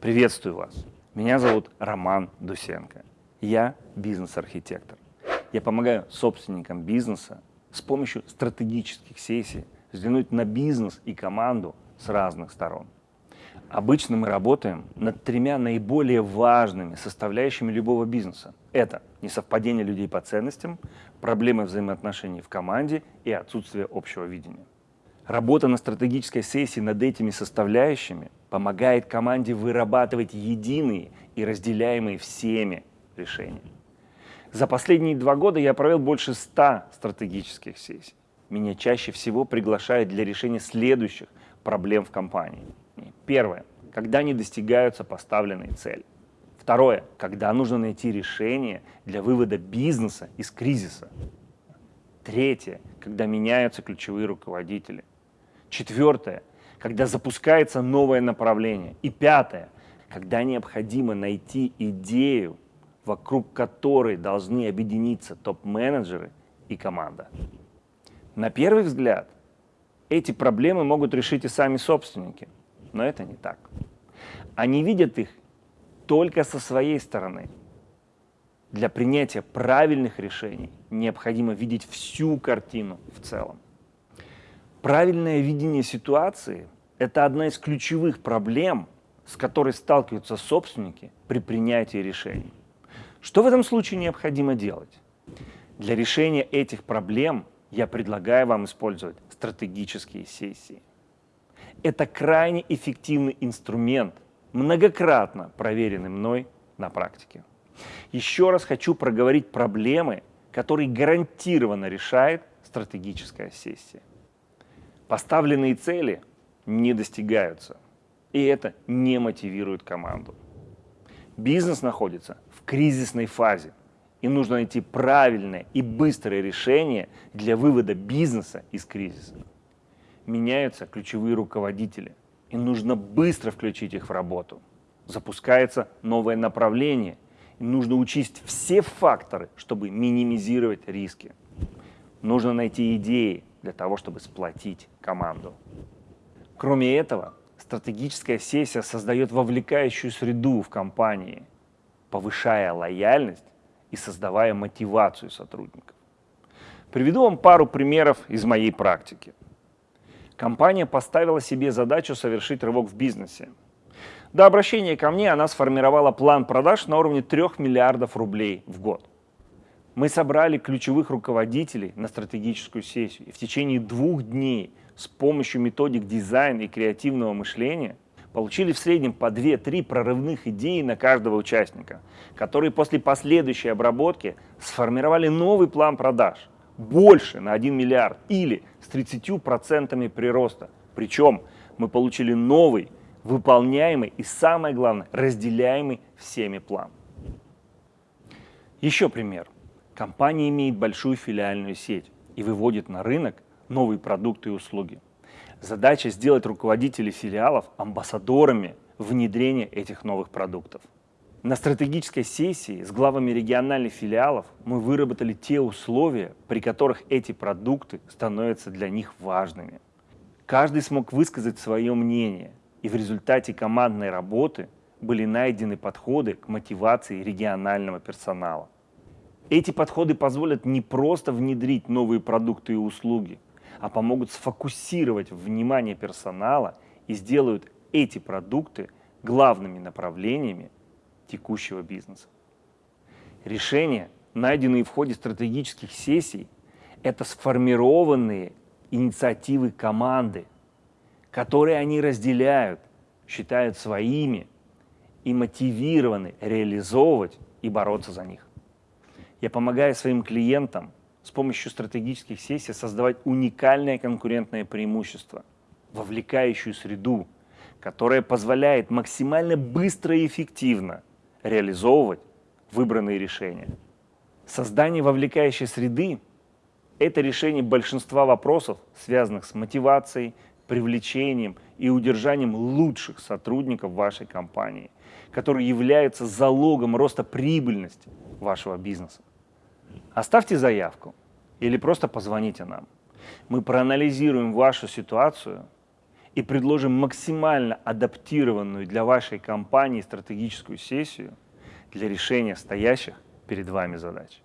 Приветствую вас. Меня зовут Роман Дусенко. Я бизнес-архитектор. Я помогаю собственникам бизнеса с помощью стратегических сессий взглянуть на бизнес и команду с разных сторон. Обычно мы работаем над тремя наиболее важными составляющими любого бизнеса. Это несовпадение людей по ценностям, проблемы взаимоотношений в команде и отсутствие общего видения. Работа на стратегической сессии над этими составляющими помогает команде вырабатывать единые и разделяемые всеми решения. За последние два года я провел больше ста стратегических сессий. Меня чаще всего приглашают для решения следующих проблем в компании. Первое. Когда не достигаются поставленные цели. Второе. Когда нужно найти решение для вывода бизнеса из кризиса. Третье. Когда меняются ключевые руководители. Четвертое, когда запускается новое направление. И пятое, когда необходимо найти идею, вокруг которой должны объединиться топ-менеджеры и команда. На первый взгляд, эти проблемы могут решить и сами собственники, но это не так. Они видят их только со своей стороны. Для принятия правильных решений необходимо видеть всю картину в целом. Правильное видение ситуации – это одна из ключевых проблем, с которой сталкиваются собственники при принятии решений. Что в этом случае необходимо делать? Для решения этих проблем я предлагаю вам использовать стратегические сессии. Это крайне эффективный инструмент, многократно проверенный мной на практике. Еще раз хочу проговорить проблемы, которые гарантированно решает стратегическая сессия. Поставленные цели не достигаются, и это не мотивирует команду. Бизнес находится в кризисной фазе, и нужно найти правильное и быстрое решение для вывода бизнеса из кризиса. Меняются ключевые руководители, и нужно быстро включить их в работу. Запускается новое направление, и нужно учесть все факторы, чтобы минимизировать риски. Нужно найти идеи, для того, чтобы сплотить команду. Кроме этого, стратегическая сессия создает вовлекающую среду в компании, повышая лояльность и создавая мотивацию сотрудников. Приведу вам пару примеров из моей практики. Компания поставила себе задачу совершить рывок в бизнесе. До обращения ко мне она сформировала план продаж на уровне 3 миллиардов рублей в год. Мы собрали ключевых руководителей на стратегическую сессию и в течение двух дней с помощью методик дизайна и креативного мышления получили в среднем по 2-3 прорывных идеи на каждого участника, которые после последующей обработки сформировали новый план продаж больше на 1 миллиард или с 30% прироста. Причем мы получили новый, выполняемый и, самое главное, разделяемый всеми план. Еще пример. Компания имеет большую филиальную сеть и выводит на рынок новые продукты и услуги. Задача сделать руководителей филиалов амбассадорами внедрения этих новых продуктов. На стратегической сессии с главами региональных филиалов мы выработали те условия, при которых эти продукты становятся для них важными. Каждый смог высказать свое мнение, и в результате командной работы были найдены подходы к мотивации регионального персонала. Эти подходы позволят не просто внедрить новые продукты и услуги, а помогут сфокусировать внимание персонала и сделают эти продукты главными направлениями текущего бизнеса. Решения, найденные в ходе стратегических сессий, это сформированные инициативы команды, которые они разделяют, считают своими и мотивированы реализовывать и бороться за них. Я помогаю своим клиентам с помощью стратегических сессий создавать уникальное конкурентное преимущество, вовлекающую среду, которая позволяет максимально быстро и эффективно реализовывать выбранные решения. Создание вовлекающей среды – это решение большинства вопросов, связанных с мотивацией, привлечением и удержанием лучших сотрудников вашей компании, которые являются залогом роста прибыльности вашего бизнеса. Оставьте заявку или просто позвоните нам. Мы проанализируем вашу ситуацию и предложим максимально адаптированную для вашей компании стратегическую сессию для решения стоящих перед вами задач.